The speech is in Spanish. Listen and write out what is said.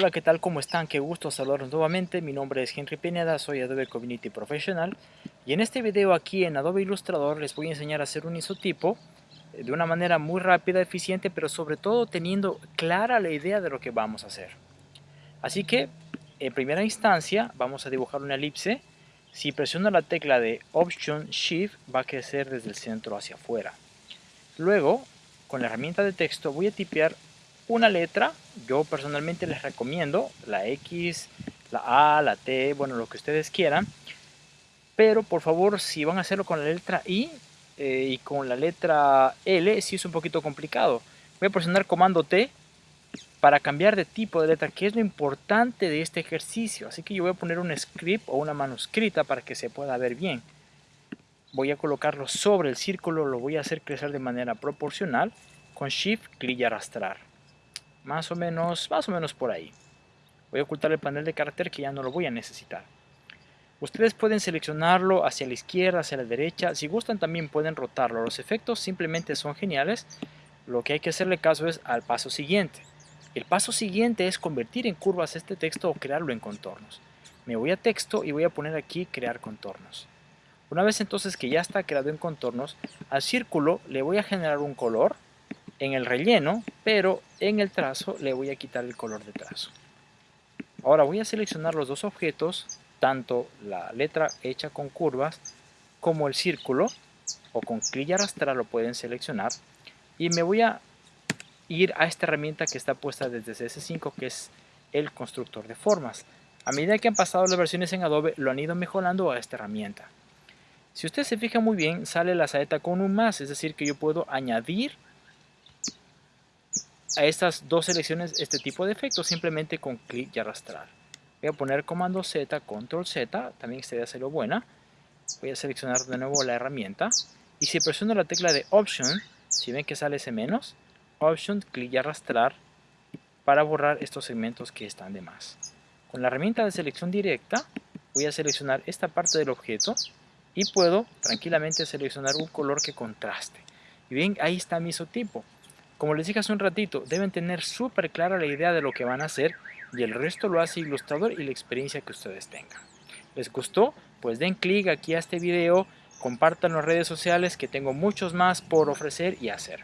Hola, ¿qué tal? ¿Cómo están? Qué gusto saludarlos nuevamente. Mi nombre es Henry Pineda, soy Adobe Community Professional. Y en este video aquí en Adobe Illustrator les voy a enseñar a hacer un isotipo eh, de una manera muy rápida, eficiente, pero sobre todo teniendo clara la idea de lo que vamos a hacer. Así que, en primera instancia, vamos a dibujar una elipse. Si presiono la tecla de Option Shift, va a crecer desde el centro hacia afuera. Luego, con la herramienta de texto, voy a tipear una letra, yo personalmente les recomiendo la X, la A, la T, bueno, lo que ustedes quieran. Pero por favor, si van a hacerlo con la letra I eh, y con la letra L, sí es un poquito complicado. Voy a presionar comando T para cambiar de tipo de letra, que es lo importante de este ejercicio. Así que yo voy a poner un script o una manuscrita para que se pueda ver bien. Voy a colocarlo sobre el círculo, lo voy a hacer crecer de manera proporcional. Con Shift, clic y arrastrar más o menos, más o menos por ahí. Voy a ocultar el panel de carácter que ya no lo voy a necesitar. Ustedes pueden seleccionarlo hacia la izquierda, hacia la derecha. Si gustan también pueden rotarlo. Los efectos simplemente son geniales. Lo que hay que hacerle caso es al paso siguiente. El paso siguiente es convertir en curvas este texto o crearlo en contornos. Me voy a texto y voy a poner aquí crear contornos. Una vez entonces que ya está creado en contornos, al círculo le voy a generar un color en el relleno, pero en el trazo le voy a quitar el color de trazo. Ahora voy a seleccionar los dos objetos, tanto la letra hecha con curvas como el círculo, o con clic y arrastrar lo pueden seleccionar, y me voy a ir a esta herramienta que está puesta desde CS5, que es el constructor de formas. A medida que han pasado las versiones en Adobe, lo han ido mejorando a esta herramienta. Si usted se fija muy bien, sale la saeta con un más, es decir, que yo puedo añadir a estas dos selecciones este tipo de efecto simplemente con clic y arrastrar. Voy a poner comando Z, control Z, también sería hacerlo buena. Voy a seleccionar de nuevo la herramienta y si presiono la tecla de Option, si ven que sale ese menos, Option, clic y arrastrar para borrar estos segmentos que están de más. Con la herramienta de selección directa voy a seleccionar esta parte del objeto y puedo tranquilamente seleccionar un color que contraste. Y bien, ahí está mi isotipo. Como les dije hace un ratito, deben tener súper clara la idea de lo que van a hacer y el resto lo hace Ilustrador y la experiencia que ustedes tengan. ¿Les gustó? Pues den clic aquí a este video, compartan las redes sociales que tengo muchos más por ofrecer y hacer.